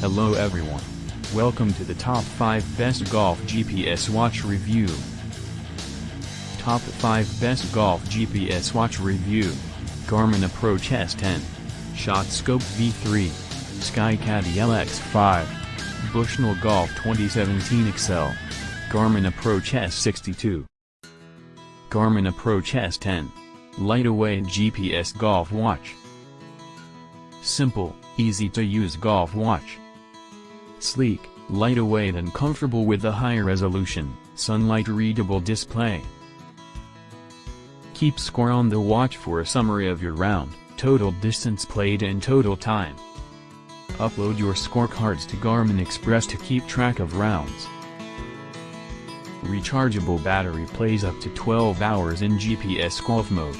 Hello everyone. Welcome to the top 5 best golf GPS watch review. Top 5 best golf GPS watch review. Garmin Approach S10. ShotScope V3. SkyCaddie LX5. Bushnell Golf 2017 Excel. Garmin Approach S62. Garmin Approach S10. Lightweight GPS golf watch. Simple, easy to use golf watch. Sleek, lightweight and comfortable with a high resolution, sunlight readable display. Keep score on the watch for a summary of your round, total distance played and total time. Upload your scorecards to Garmin Express to keep track of rounds. Rechargeable battery plays up to 12 hours in GPS golf mode.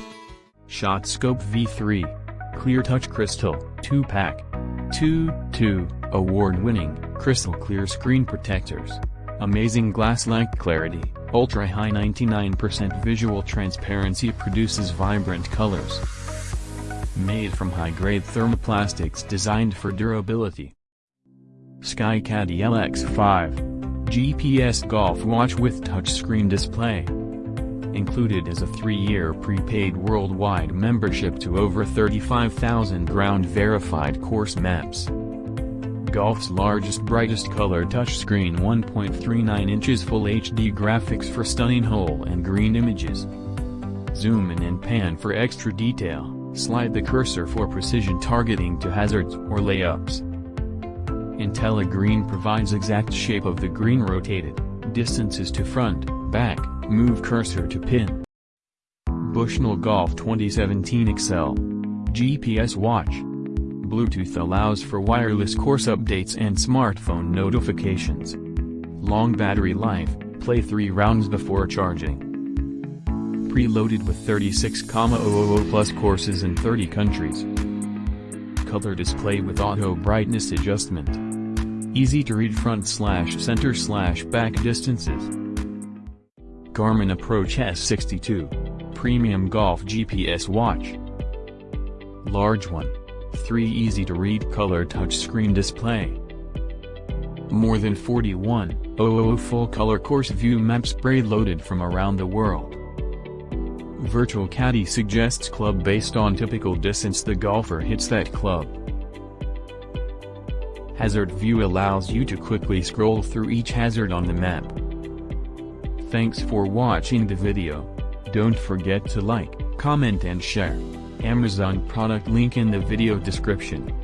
ShotScope V3. Clear Touch Crystal, 2-pack. 2, 2, award-winning, crystal clear screen protectors. Amazing glass-like clarity, ultra-high 99% visual transparency produces vibrant colors. Made from high-grade thermoplastics designed for durability. SkyCaddie LX5. GPS golf watch with touchscreen display. Included is a three-year prepaid worldwide membership to over 35,000 ground-verified course maps. Golf's largest brightest color touchscreen 1.39 inches Full HD graphics for stunning hole and green images. Zoom in and pan for extra detail, slide the cursor for precision targeting to hazards or layups. IntelliGreen provides exact shape of the green rotated, distances to front, back, move cursor to pin. Bushnell Golf 2017 Excel. GPS watch. Bluetooth allows for wireless course updates and smartphone notifications. Long battery life, play 3 rounds before charging. Preloaded with 36,000 plus courses in 30 countries. Color display with auto brightness adjustment. Easy to read front slash center slash back distances. Garmin Approach S62. Premium Golf GPS Watch. Large one. 3 easy to read color touchscreen display. More than 41,000 full color course view maps loaded from around the world. Virtual Caddy suggests club based on typical distance the golfer hits that club. Hazard View allows you to quickly scroll through each hazard on the map. Thanks for watching the video. Don't forget to like, comment and share. Amazon product link in the video description.